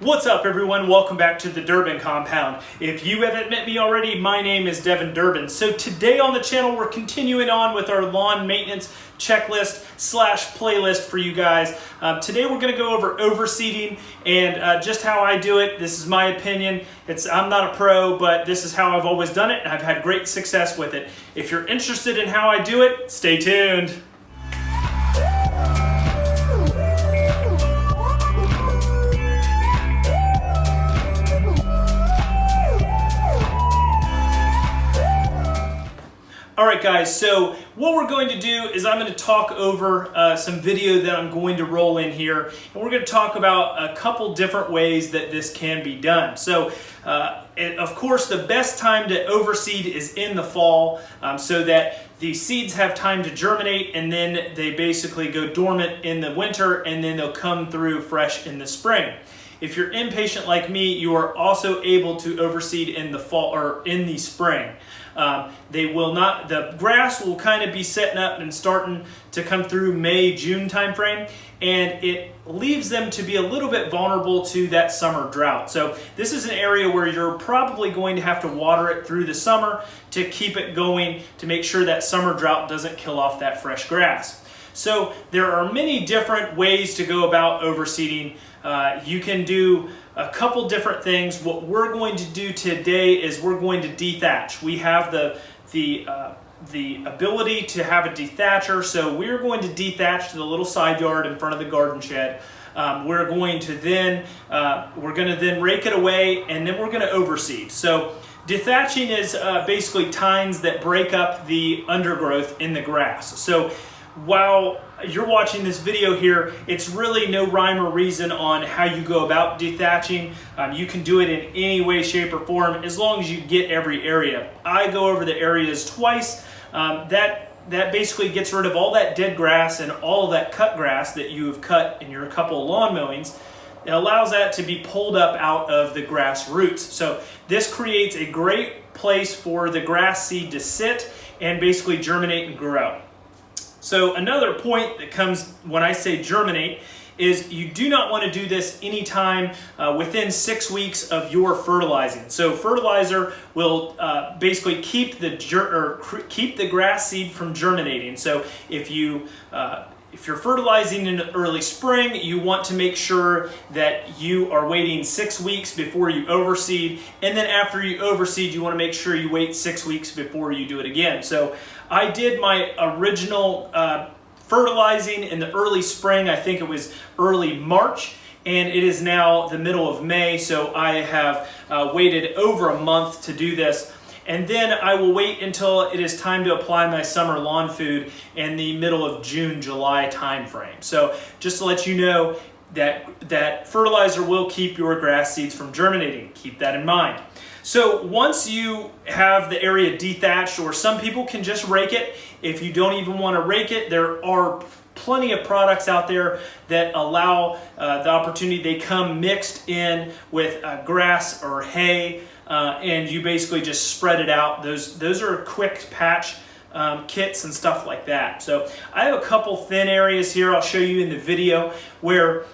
What's up everyone? Welcome back to the Durbin Compound. If you haven't met me already, my name is Devin Durbin. So today on the channel, we're continuing on with our lawn maintenance checklist slash playlist for you guys. Um, today we're going to go over overseeding and uh, just how I do it. This is my opinion. It's I'm not a pro, but this is how I've always done it and I've had great success with it. If you're interested in how I do it, stay tuned. Guys, so what we're going to do is I'm going to talk over uh, some video that I'm going to roll in here, and we're going to talk about a couple different ways that this can be done. So, uh, of course, the best time to overseed is in the fall um, so that the seeds have time to germinate and then they basically go dormant in the winter and then they'll come through fresh in the spring. If you're impatient like me, you are also able to overseed in the fall or in the spring. Um, they will not, the grass will kind of be setting up and starting to come through May, June timeframe, and it leaves them to be a little bit vulnerable to that summer drought. So this is an area where you're probably going to have to water it through the summer to keep it going to make sure that summer drought doesn't kill off that fresh grass. So there are many different ways to go about overseeding. Uh, you can do a couple different things. What we're going to do today is we're going to dethatch. We have the, the, uh, the ability to have a dethatcher, so we're going to dethatch to the little side yard in front of the garden shed. Um, we're going to then, uh, we're going to then rake it away and then we're going to overseed. So dethatching is uh, basically tines that break up the undergrowth in the grass. So while you're watching this video here, it's really no rhyme or reason on how you go about dethatching. Um, you can do it in any way, shape, or form as long as you get every area. I go over the areas twice. Um, that that basically gets rid of all that dead grass and all that cut grass that you've cut in your couple lawn mowings. It allows that to be pulled up out of the grass roots. So this creates a great place for the grass seed to sit and basically germinate and grow. So another point that comes when I say germinate is you do not want to do this anytime uh, within six weeks of your fertilizing. So fertilizer will uh, basically keep the keep the grass seed from germinating. So if you uh, if you're fertilizing in early spring, you want to make sure that you are waiting six weeks before you overseed. And then after you overseed, you want to make sure you wait six weeks before you do it again. So I did my original uh, fertilizing in the early spring. I think it was early March and it is now the middle of May. So I have uh, waited over a month to do this. And then I will wait until it is time to apply my summer lawn food in the middle of June, July timeframe. So just to let you know that, that fertilizer will keep your grass seeds from germinating. Keep that in mind. So once you have the area dethatched, or some people can just rake it, if you don't even want to rake it, there are plenty of products out there that allow uh, the opportunity. They come mixed in with uh, grass or hay, uh, and you basically just spread it out. Those, those are quick patch um, kits and stuff like that. So I have a couple thin areas here I'll show you in the video where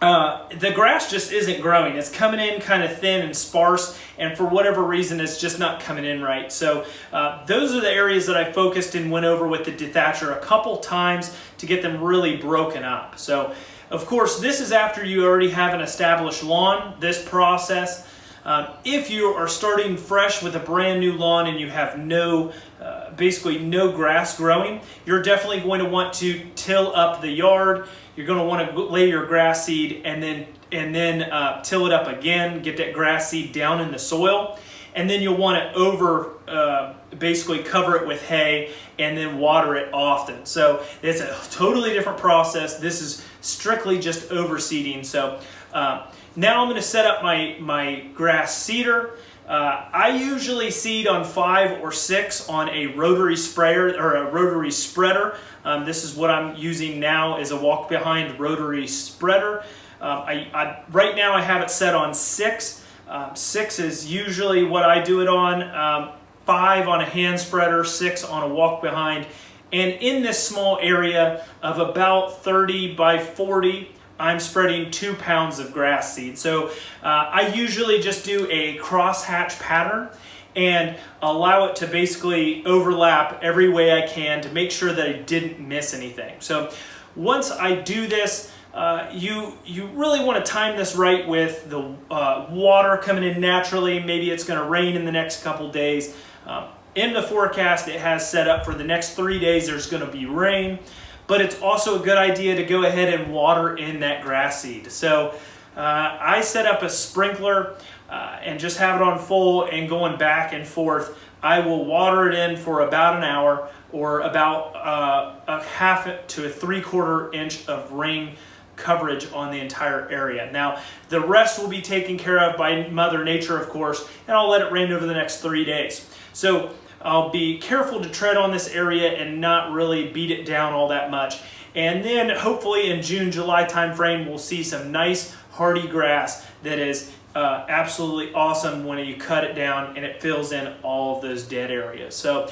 uh, the grass just isn't growing. It's coming in kind of thin and sparse, and for whatever reason, it's just not coming in right. So uh, those are the areas that I focused and went over with the dethatcher a couple times to get them really broken up. So, of course, this is after you already have an established lawn, this process. Um, if you are starting fresh with a brand new lawn and you have no, uh, basically no grass growing, you're definitely going to want to till up the yard. You're going to want to lay your grass seed and then and then uh, till it up again, get that grass seed down in the soil. And then you'll want to over, uh, basically cover it with hay and then water it often. So it's a totally different process. This is strictly just overseeding. So uh, now I'm going to set up my, my grass seeder. Uh, I usually seed on five or six on a rotary sprayer or a rotary spreader. Um, this is what I'm using now is a walk behind rotary spreader. Um, I, I, right now I have it set on six. Um, six is usually what I do it on. Um, five on a hand spreader, six on a walk behind. And in this small area of about 30 by 40 I'm spreading two pounds of grass seed. So uh, I usually just do a crosshatch pattern and allow it to basically overlap every way I can to make sure that I didn't miss anything. So once I do this, uh, you, you really want to time this right with the uh, water coming in naturally. Maybe it's going to rain in the next couple days. Um, in the forecast, it has set up for the next three days there's going to be rain, but it's also a good idea to go ahead and water in that grass seed. So uh, I set up a sprinkler uh, and just have it on full and going back and forth. I will water it in for about an hour or about uh, a half to a three quarter inch of rain coverage on the entire area. Now, the rest will be taken care of by Mother Nature, of course, and I'll let it rain over the next three days. So I'll be careful to tread on this area and not really beat it down all that much. And then hopefully in June, July timeframe, we'll see some nice hardy grass that is uh, absolutely awesome when you cut it down and it fills in all of those dead areas. So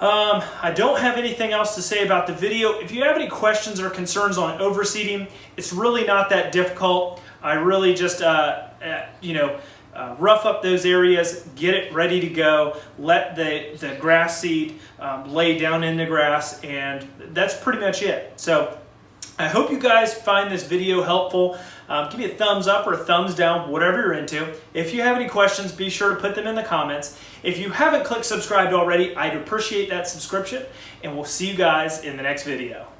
um, I don't have anything else to say about the video. If you have any questions or concerns on overseeding, it's really not that difficult. I really just, uh, uh, you know, uh, rough up those areas, get it ready to go, let the, the grass seed um, lay down in the grass, and that's pretty much it. So I hope you guys find this video helpful. Um, give me a thumbs up or a thumbs down, whatever you're into. If you have any questions, be sure to put them in the comments. If you haven't clicked subscribe already, I'd appreciate that subscription, and we'll see you guys in the next video.